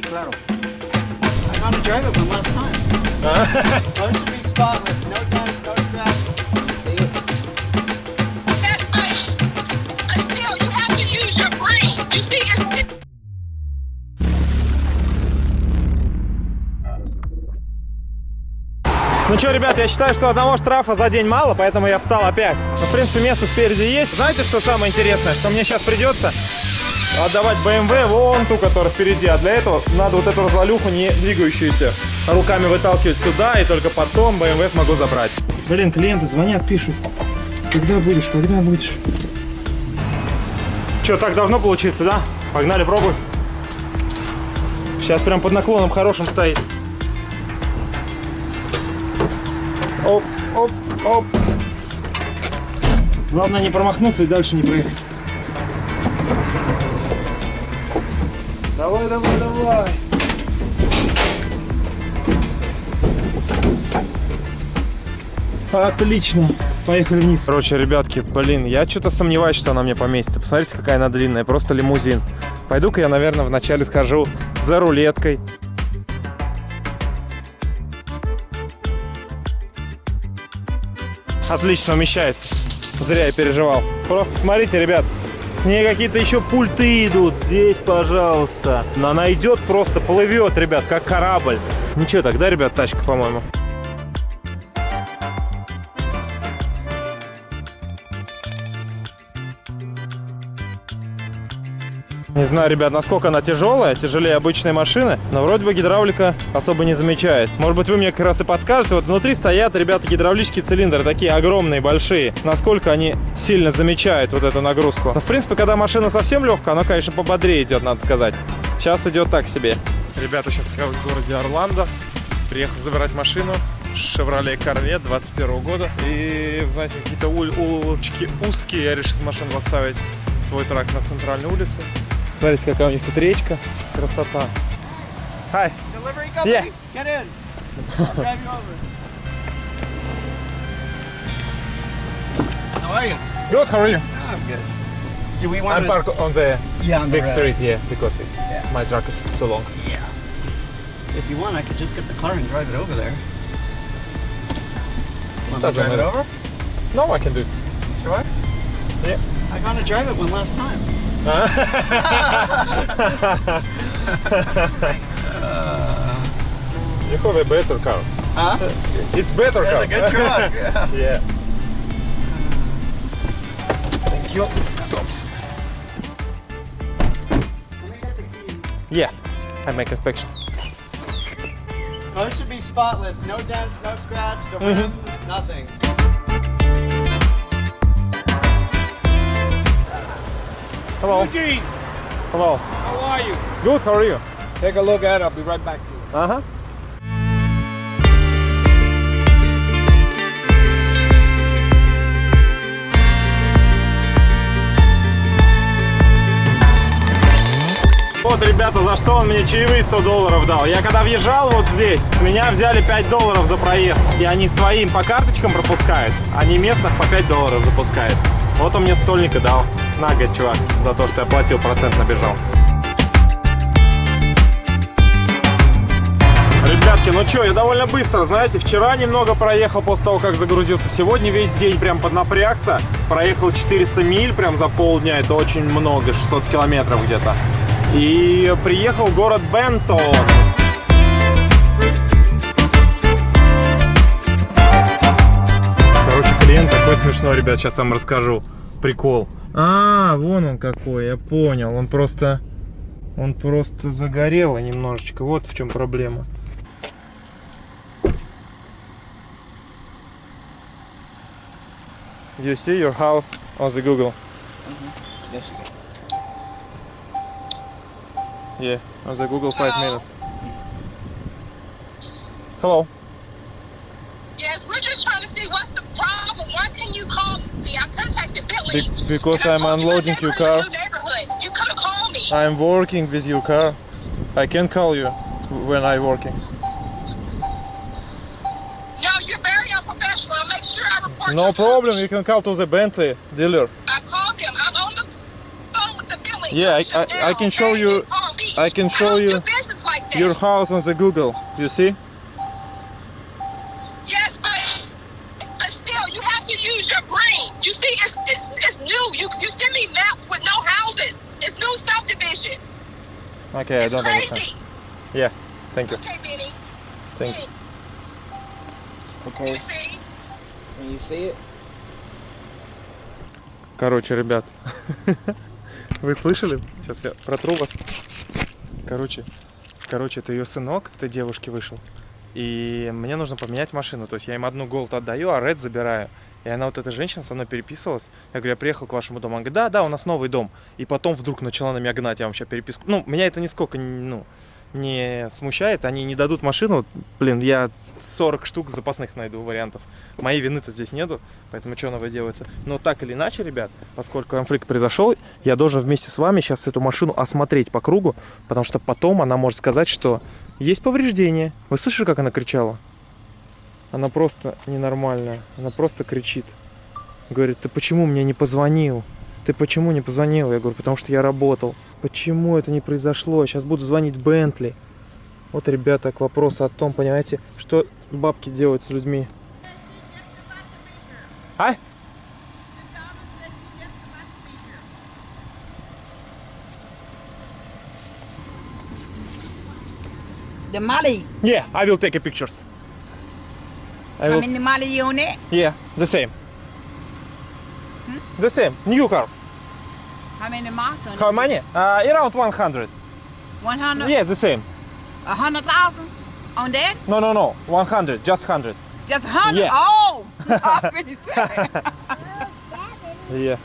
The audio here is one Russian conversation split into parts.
Sí, claro. I'm gonna drive it last time. Car should be spotless, no dents, no scratch. I, I to Ну что, ребят, я считаю, что одного штрафа за день мало, поэтому я встал опять. Но, в принципе, место спереди есть. Знаете, что самое интересное? Что мне сейчас придется отдавать BMW вон ту, которая впереди. А для этого надо вот эту развалюху, не двигающуюся, руками выталкивать сюда, и только потом BMW смогу забрать. Блин, клиенты звонят, пишут. Когда будешь, когда будешь? Что, так должно получиться, да? Погнали, пробуй. Сейчас прям под наклоном хорошим стоит. Оп, оп, оп. Главное не промахнуться и дальше не проехать. Давай, давай, давай. Отлично. Поехали вниз. Короче, ребятки, блин, я что-то сомневаюсь, что она мне поместится. Посмотрите, какая она длинная. Просто лимузин. Пойду-ка я, наверное, вначале схожу за рулеткой. Отлично умещается. Зря я переживал. Просто посмотрите, ребят. С ней какие-то еще пульты идут. Здесь, пожалуйста. Она идет просто, плывет, ребят, как корабль. Ничего, тогда, ребят, тачка, по-моему. Не знаю, ребят, насколько она тяжелая, тяжелее обычной машины, но вроде бы гидравлика особо не замечает. Может быть, вы мне как раз и подскажете. Вот внутри стоят, ребята, гидравлические цилиндры, такие огромные, большие. Насколько они сильно замечают вот эту нагрузку. Но, в принципе, когда машина совсем легкая, она, конечно, пободрее идет, надо сказать. Сейчас идет так себе. Ребята, сейчас я в городе Орландо. Приехал забирать машину. Chevrolet Corvette 21 года. И, знаете, какие-то улочки узкие. Я решил машину поставить свой трак на центральной улице. Смотрите, какая у них тут речка. Красота. Hi. Delivery company, Yeah. get in. I'll drive you over. How are you? Good, how are you? I'm good. Do we want I'm parked on the Yeah, on the big road. street here because it's, Yeah. my truck is too long. Yeah. If you want, I could just get the car and drive it over there. Want me to Doesn't drive it matter. over? No, I can do it. Sure. Yeah. I'm gonna drive it one last time. You have a better car. Huh? It's better That's car. a good truck. Yeah. yeah. Thank you. Oops. Yeah, I make inspection. Car should be spotless. No dents, no scratch, no Mhm. nothing. Hello. Eugene, Hello. how are you? Good, how are you? Take a look at it. I'll be right back to you. Ага. Вот, ребята, за что он мне чаевые 100 долларов дал. Я когда въезжал вот здесь, с меня взяли 5 долларов за проезд. И они своим по карточкам пропускают, а не местных по 5 долларов запускают. Вот он мне стольника дал. На, говорит, чувак, за то, что я платил, процент набежал. Ребятки, ну что, я довольно быстро, знаете, вчера немного проехал после того, как загрузился. Сегодня весь день прям поднапрягся. Проехал 400 миль прям за полдня, это очень много, 600 километров где-то. И приехал в город Бентон. Смешной, ребят, сейчас вам расскажу. Прикол. А, вон он какой, я понял. Он просто... Он просто загорел немножечко. Вот в чем проблема. You see your house on the Google? Yes. Yeah, on the Google five minutes. Hello. yes, we're just trying to see what's the Be- because I I'm told you my unloading your car. You could have me. I'm working with your car. I can call you when I'm working. No, you're very unprofessional. I'll make sure I report No problem. You can call to the Bentley dealer. I called him. I'm on the phone with the Billy. Yeah, I- I- I can show you- In Palm Beach. I can show don't you- like. Your house on the Google. You see? Yes, but, but still, you have to use your brain. You see, it's, it's new. You you send me maps with no houses. It's new subdivision. Okay, I It's don't crazy. understand. Yeah, thank you. Okay, Benny. Thank you. Okay. Can you see it? Короче, ребят, вы слышали? Сейчас я протру вас. Короче, короче, это ее сынок, этой девушки вышел. И мне нужно поменять машину. То есть я им одну голд отдаю, а ред забираю. И она, вот эта женщина, со мной переписывалась. Я говорю, я приехал к вашему дому. Она говорит, да, да, у нас новый дом. И потом вдруг начала на меня гнать, я вам сейчас переписку. Ну, меня это нисколько ну, не смущает. Они не дадут машину. Блин, я 40 штук запасных найду вариантов. Моей вины-то здесь нету, поэтому что новое делается. Но так или иначе, ребят, поскольку конфликт произошел, я должен вместе с вами сейчас эту машину осмотреть по кругу, потому что потом она может сказать, что есть повреждения. Вы слышали, как она кричала? Она просто ненормальная. Она просто кричит. Говорит, ты почему мне не позвонил? Ты почему не позвонил? Я говорю, потому что я работал. Почему это не произошло? Сейчас буду звонить Бентли. Вот, ребята, к вопросу о том, понимаете, что бабки делают с людьми. А? The Mali. Yeah, I will take a pictures. I How will... many Mali unit? Yeah, the same. The same. New car. How many Martin? How many? Uh, around 100. 100? Yeah, the same. Hundred thousand on that? No, no, no. 100. Just 100. Just hundred? Yeah. Oh! I said. Yeah.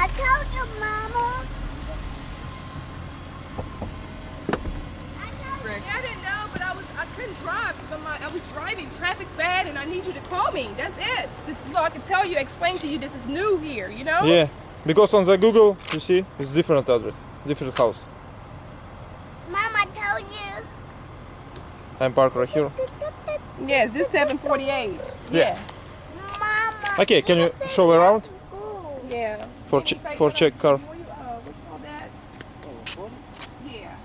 I told you, Mama. I didn't know, but I was I couldn't drive because my, I was driving traffic bad, and I need you to call me. That's it. That's so I can tell you, explain to you. This is new here, you know. Yeah. Because on the Google, you see, it's different address, different house. Mama told you. I'm parked right here. Yes, this 748. Yeah. Mama. Okay, can you show around Yeah. for che for check car? What do you, uh, what do you call that? Yeah.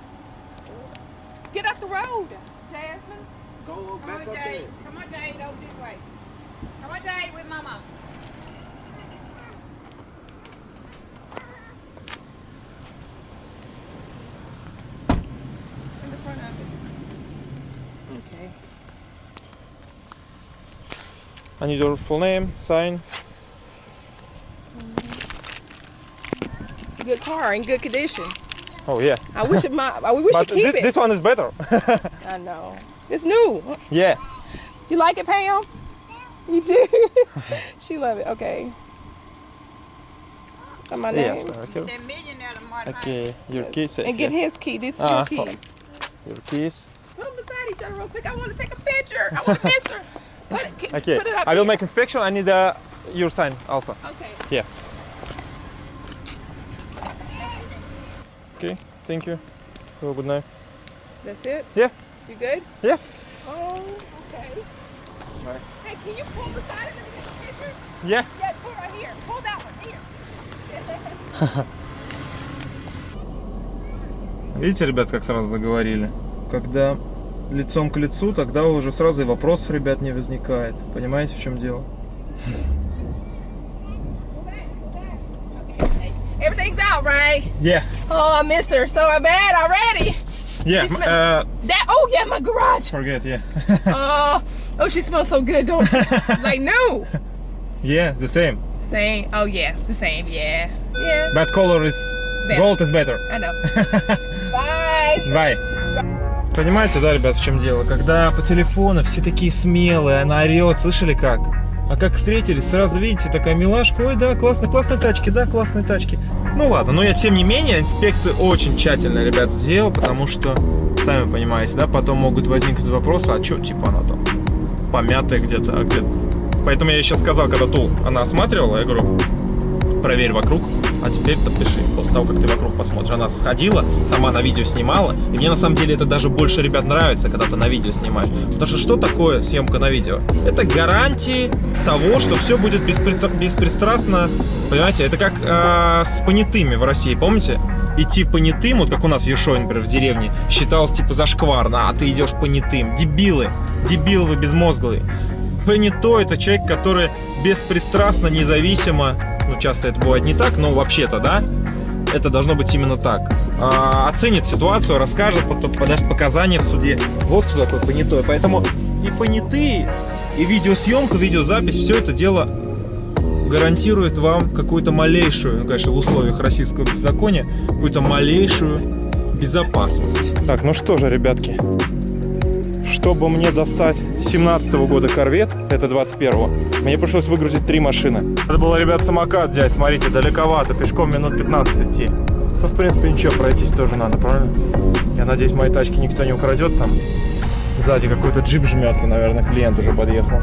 Get off the road, Jasmine. Go Come back on, up Jay. there. Come on, Jay. Don't this way. Come on, Jay, with Mama. In the front of it. Okay. I need your full name, sign. Good car in good condition. Oh yeah. I wish it my. I wish But you keep this, it. this one is better. I know. It's new. yeah. You like it, Pam? You do? she love it. Okay. Got my Yeah. name. right here. The millionaire of Martin. Okay, your keys. And get here. his key. This is Ah, your keys. Your keys. Put them beside each other real quick. I want to take a picture. I want to miss her. Put it, k- Okay. put it up I will here. make inspection. I need uh, your sign also. Okay. Yeah. Okay. Thank you. Have a good night. That's it? Yeah. You good? Yeah. Oh, okay. Bye. Hey, can you pull beside it and get a picture? Yeah. Yeah, pull right here. Pull that one. Here. Видите, ребят, как сразу заговорили? Когда лицом к лицу, тогда уже сразу и вопросов, ребят, не возникает. Понимаете, в чем дело? Pull back. Pull back. Okay. Everything's out, right? Yeah. Oh, I miss her so bad already. Yeah. Uh, That. Oh, yeah, my garage. forget, yeah. Oh, oh, she smells so good, don't she? like new. yeah, the same. Same. Oh yeah, the same. Yeah. Yeah. But color is... Better. Gold is better. I know. Bye. Бай. Понимаете, да, ребят, в чем дело? Когда по телефону все такие смелые, она орет, слышали как? А как встретились, сразу видите, такая милашка, ой, да, классно, классные тачки, да, классные тачки. Ну ладно, но я тем не менее инспекцию очень тщательно, ребят, сделал, потому что, сами понимаете, да, потом могут возникнуть вопросы, а что, типа, она там помятая где-то, а где Поэтому я еще сказал, когда Тул она осматривала, я говорю, проверь вокруг, а теперь подпиши. После того, как ты вокруг посмотришь. Она сходила, сама на видео снимала. И мне на самом деле это даже больше, ребят, нравится, когда ты на видео снимаешь. Потому что что такое съемка на видео? Это гарантии того, что все будет беспри- беспристрастно. Понимаете, это как э, с понятыми в России, помните? Идти понятым, вот как у нас в Ершове, например, в деревне, считалось типа зашкварно, а ты идешь понятым. Дебилы, дебилы вы безмозглые. Понятой это человек, который беспристрастно, независимо, ну часто это бывает не так, но вообще-то, да, это должно быть именно так. А, оценит ситуацию, расскажет, потом подаст показания в суде. Вот кто такой понятой. Поэтому и понятые, и видеосъемка, видеозапись, все это дело гарантирует вам какую-то малейшую, ну, конечно, в условиях российского беззакония, какую-то малейшую безопасность. Так, ну что же, ребятки, чтобы мне достать 17 -го года корвет, это 21-го, мне пришлось выгрузить три машины. Это было, ребят, самокат взять, смотрите, далековато, пешком минут 15 идти. Ну, в принципе, ничего, пройтись тоже надо, правильно? Я надеюсь, мои тачки никто не украдет там. Сзади какой-то джип жмется, наверное, клиент уже подъехал.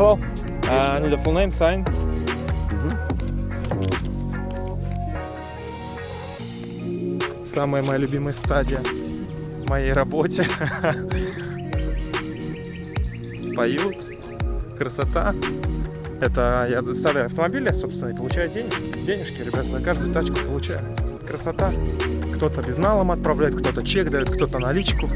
Hello. Uh, I need a full name, sign. Самая моя любимая стадия в моей работе. Поют. Красота. Это я доставляю автомобили, собственно, и получаю деньги. Денежки, ребят, за каждую тачку получаю. Красота. Кто-то безналом отправляет, кто-то чек дает, кто-то наличку.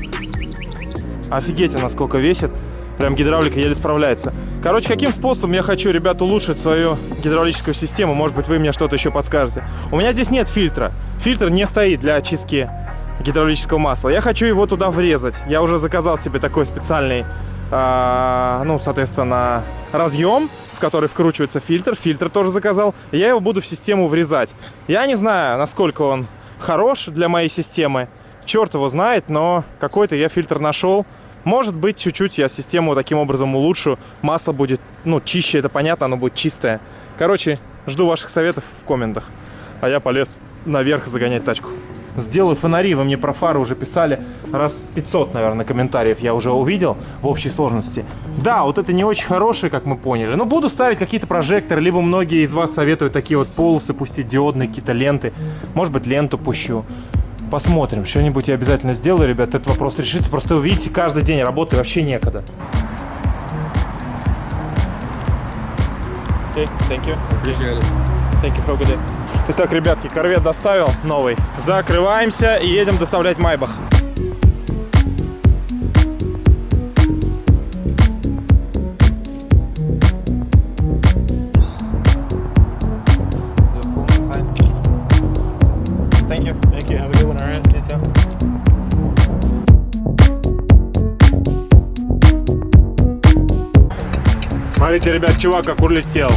Офигеть, насколько весит. Прям гидравлика еле справляется. Короче, каким способом я хочу, ребят, улучшить свою гидравлическую систему? Может быть, вы мне что-то еще подскажете. У меня здесь нет фильтра. Фильтр не стоит для очистки гидравлического масла. Я хочу его туда врезать. Я уже заказал себе такой специальный, а, ну, соответственно, разъем, в который вкручивается фильтр. Фильтр тоже заказал. Я его буду в систему врезать. Я не знаю, насколько он хорош для моей системы. Черт его знает, но какой-то я фильтр нашел. Может быть, чуть-чуть я систему таким образом улучшу. Масло будет, ну, чище, это понятно, оно будет чистое. Короче, жду ваших советов в комментах. А я полез наверх загонять тачку. Сделаю фонари, вы мне про фары уже писали. Раз 500, наверное, комментариев я уже увидел в общей сложности. Да, вот это не очень хорошие, как мы поняли. Но буду ставить какие-то прожекторы, либо многие из вас советуют такие вот полосы пустить, диодные какие-то ленты. Может быть, ленту пущу. Посмотрим. Что-нибудь я обязательно сделаю, ребят. Этот вопрос решится. Просто вы видите, каждый день работы вообще некогда. Okay, thank you. It. Thank you, have a good day. Итак, ребятки, корвет доставил новый. Закрываемся и едем доставлять Майбах. Смотрите, ребят, чувак как улетел.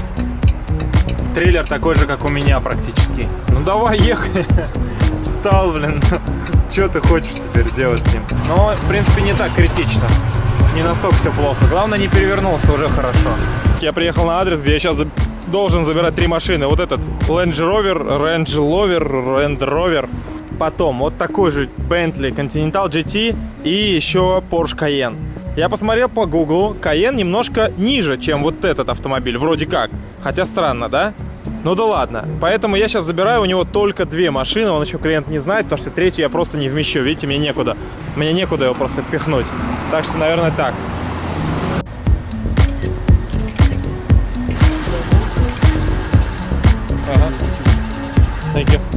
Трейлер такой же, как у меня практически. Ну давай, ехай. Встал, блин. Что ты хочешь теперь сделать с ним? Но, в принципе, не так критично. Не настолько все плохо. Главное, не перевернулся, уже хорошо. Я приехал на адрес, где я сейчас должен забирать три машины. Вот этот Range Rover, Range Rover, Range Rover. Потом вот такой же Bentley Continental GT и еще Porsche Cayenne. Я посмотрел по Google, Cayenne немножко ниже, чем вот этот автомобиль, вроде как. Хотя странно, да? Ну да ладно. Поэтому я сейчас забираю у него только две машины, он еще клиент не знает, потому что третью я просто не вмещу. Видите, мне некуда. Мне некуда его просто впихнуть. Так что, наверное, так. Ага. Thank you.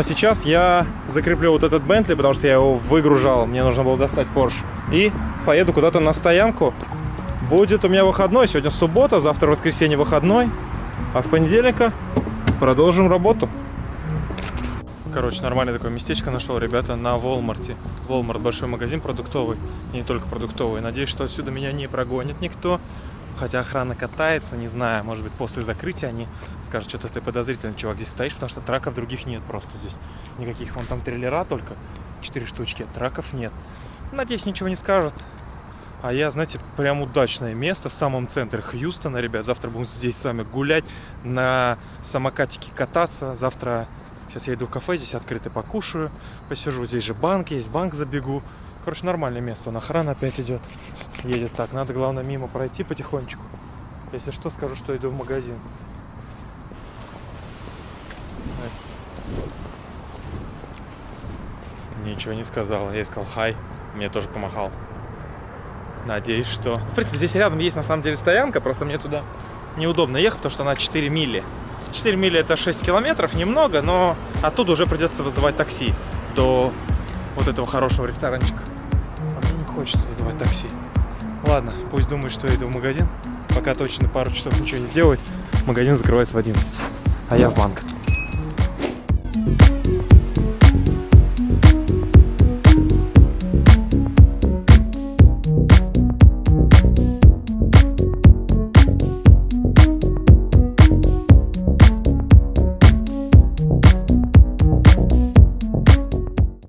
А сейчас я закреплю вот этот Бентли, потому что я его выгружал. Мне нужно было достать Porsche. И поеду куда-то на стоянку. Будет у меня выходной. Сегодня суббота, завтра воскресенье выходной. А в понедельника продолжим работу. Короче, нормальное такое местечко нашел, ребята, на Волмарте. Волмарт большой магазин продуктовый, и не только продуктовый. Надеюсь, что отсюда меня не прогонит никто. Хотя охрана катается, не знаю, может быть, после закрытия они скажут, что-то ты подозрительный, чувак, здесь стоишь, потому что траков других нет просто здесь. Никаких, вон там трейлера только, четыре штучки, траков нет. Надеюсь, ничего не скажут. А я, знаете, прям удачное место в самом центре Хьюстона, ребят. Завтра будем здесь с вами гулять, на самокатике кататься. Завтра, сейчас я иду в кафе, здесь открыто покушаю, посижу. Здесь же банк есть, банк забегу. Короче, нормальное место. Он охрана опять идет. Едет так. Надо, главное, мимо пройти потихонечку. Если что, скажу, что иду в магазин. Ничего не сказал. Я сказал хай. Мне тоже помахал. Надеюсь, что... В принципе, здесь рядом есть на самом деле стоянка, просто мне туда неудобно ехать, потому что она 4 мили. 4 мили это 6 километров, немного, но оттуда уже придется вызывать такси до вот этого хорошего ресторанчика. А мне не хочется вызывать такси. Ладно, пусть думает, что я иду в магазин. Пока точно пару часов ничего не сделает. Магазин закрывается в 11. А я в банк.